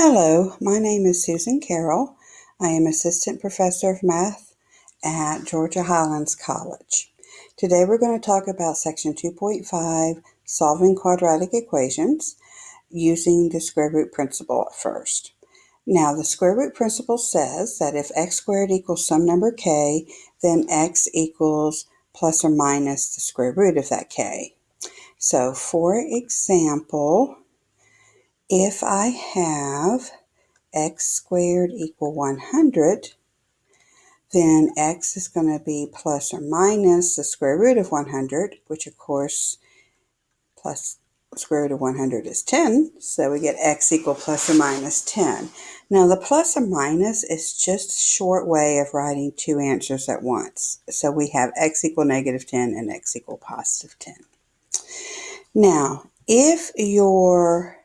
Hello, my name is Susan Carroll. I am Assistant Professor of Math at Georgia Highlands College. Today we're going to talk about Section 2.5, Solving Quadratic Equations, using the square root principle at first. Now, the square root principle says that if x squared equals some number k, then x equals plus or minus the square root of that k. So, for example, if I have x squared equal 100, then x is going to be plus or minus the square root of 100, which of course plus square root of 100 is 10, so we get x equal plus or minus 10. Now the plus or minus is just a short way of writing two answers at once. So we have x equal negative 10 and x equal positive 10. Now, if your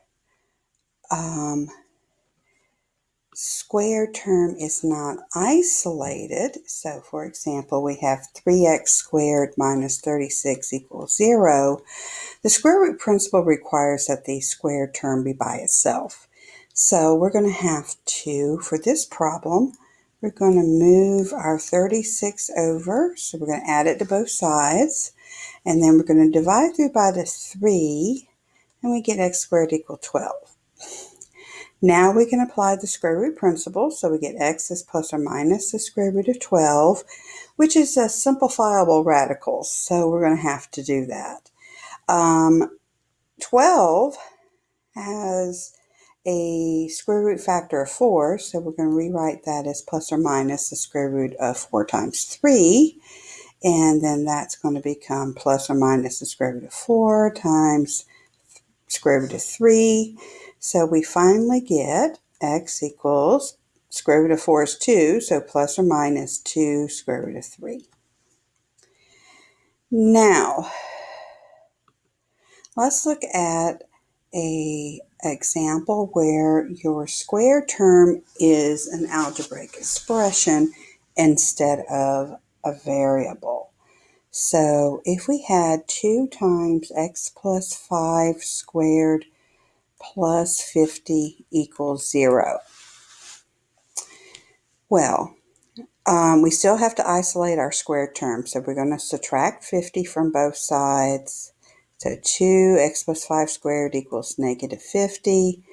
um, square term is not isolated. So for example, we have 3x squared minus 36 equals 0. The square root principle requires that the square term be by itself. So we're going to have to, for this problem, we're going to move our 36 over. So we're going to add it to both sides. And then we're going to divide through by the 3, and we get x squared equal 12. Now we can apply the square root principle, so we get x is plus or minus the square root of 12, which is a simplifiable radical, so we're going to have to do that. Um, 12 has a square root factor of 4, so we're going to rewrite that as plus or minus the square root of 4 times 3, and then that's going to become plus or minus the square root of 4 times square root of 3, so we finally get x equals square root of 4 is 2, so plus or minus 2 square root of 3. Now, let's look at a example where your square term is an algebraic expression instead of a variable. So if we had 2 times x plus 5 squared plus 50 equals 0. Well, um, we still have to isolate our square term, so we're going to subtract 50 from both sides. So 2x plus 5 squared equals negative 50.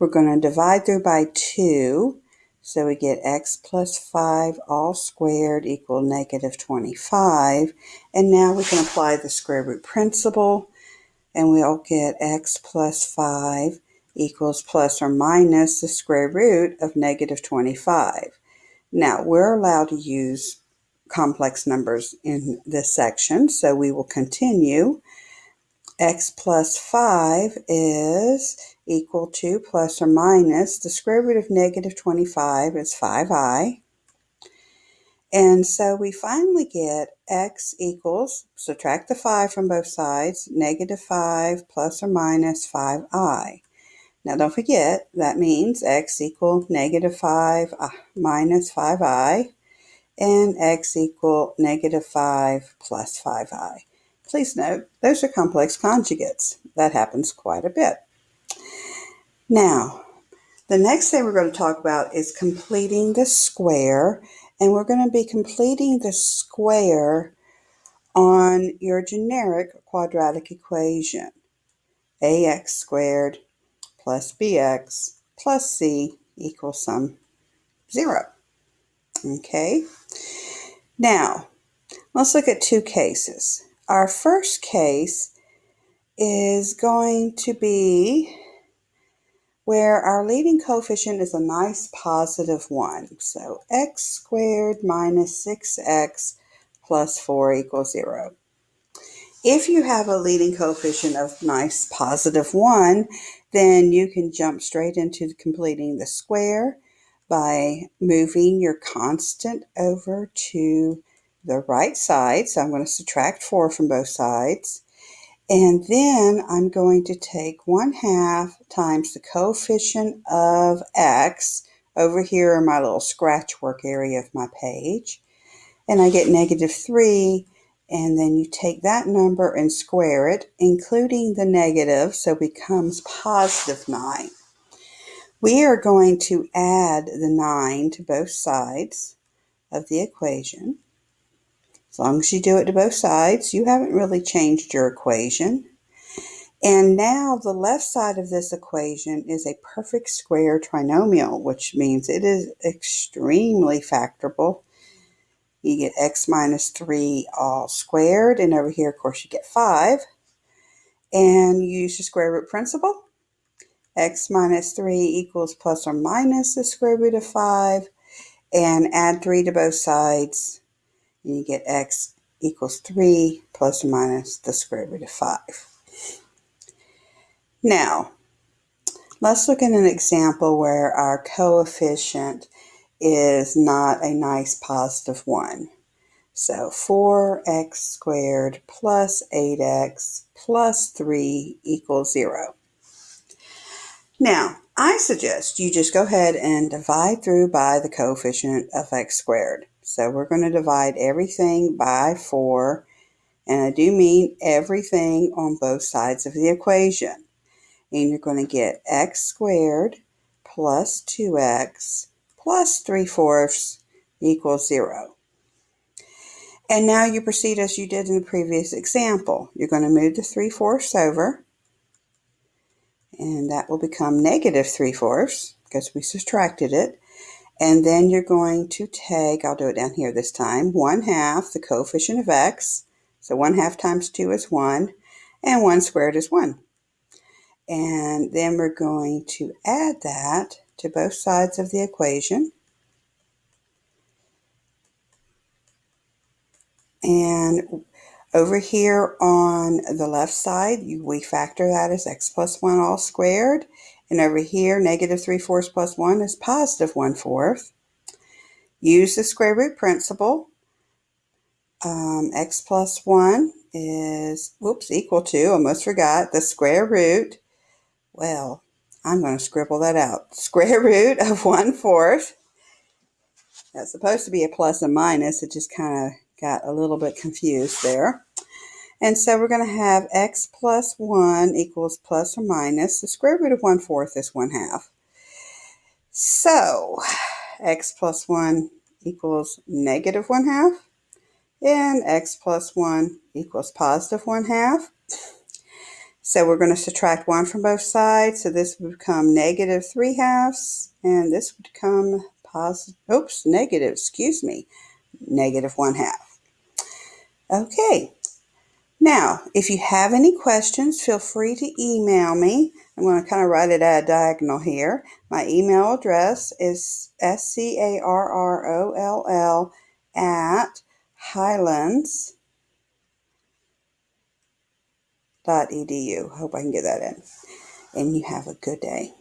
We're going to divide through by 2, so we get x plus 5 all squared equal negative 25. And now we can apply the square root principle and we'll get x plus 5 equals plus or minus the square root of negative 25. Now, we're allowed to use complex numbers in this section, so we will continue. X plus 5 is equal to plus or minus the square root of negative 25 is 5i. And so we finally get x equals, subtract the 5 from both sides, negative 5 plus or minus 5i. Now don't forget, that means x equal negative 5 uh, minus 5i, and x equal negative 5 plus 5i. Please note, those are complex conjugates. That happens quite a bit. Now, the next thing we're going to talk about is completing the square and we're going to be completing the square on your generic quadratic equation. ax squared plus bx plus c equals some 0. Okay, now let's look at two cases. Our first case is going to be where our leading coefficient is a nice positive 1. So x squared minus 6x plus 4 equals 0. If you have a leading coefficient of nice positive 1, then you can jump straight into completing the square by moving your constant over to the right side. So I'm going to subtract 4 from both sides. And then I'm going to take 1 half times the coefficient of x over here in my little scratch work area of my page. And I get negative 3. And then you take that number and square it, including the negative, so it becomes positive 9. We are going to add the 9 to both sides of the equation. As long as you do it to both sides, you haven't really changed your equation. And now the left side of this equation is a perfect square trinomial, which means it is extremely factorable. You get x minus 3 all squared, and over here, of course, you get 5. And you use the square root principle. x minus 3 equals plus or minus the square root of 5, and add 3 to both sides, you get x equals 3 plus or minus the square root of 5. Now, let's look at an example where our coefficient is not a nice positive 1. So 4x squared plus 8x plus 3 equals 0. Now, I suggest you just go ahead and divide through by the coefficient of x squared. So we're going to divide everything by 4, and I do mean everything on both sides of the equation and you're going to get x squared plus 2x plus 3 fourths equals 0. And now you proceed as you did in the previous example. You're going to move the 3 fourths over, and that will become negative 3 fourths because we subtracted it. And then you're going to take, I'll do it down here this time, 1 half the coefficient of x. So 1 half times 2 is 1, and 1 squared is 1. And then we're going to add that to both sides of the equation. And over here on the left side, we factor that as x plus 1 all squared. And over here, negative 3 fourths plus 1 is positive 1 fourth. Use the square root principle. Um, x plus 1 is, whoops, equal to, almost forgot, the square root well, I'm going to scribble that out. Square root of 1 fourth. That's supposed to be a plus and minus. It just kind of got a little bit confused there. And so we're going to have x plus 1 equals plus or minus. The square root of 1 fourth is 1 half. So x plus 1 equals negative 1 half. And x plus 1 equals positive 1 half. So we're going to subtract 1 from both sides. So this would become negative 3 halves. And this would become positive, oops, negative, excuse me, negative 1 half. Okay. Now, if you have any questions, feel free to email me. I'm going to kind of write it at a diagonal here. My email address is S-C-A-R-R-O-L-L at Highlands edu. Hope I can get that in. And you have a good day.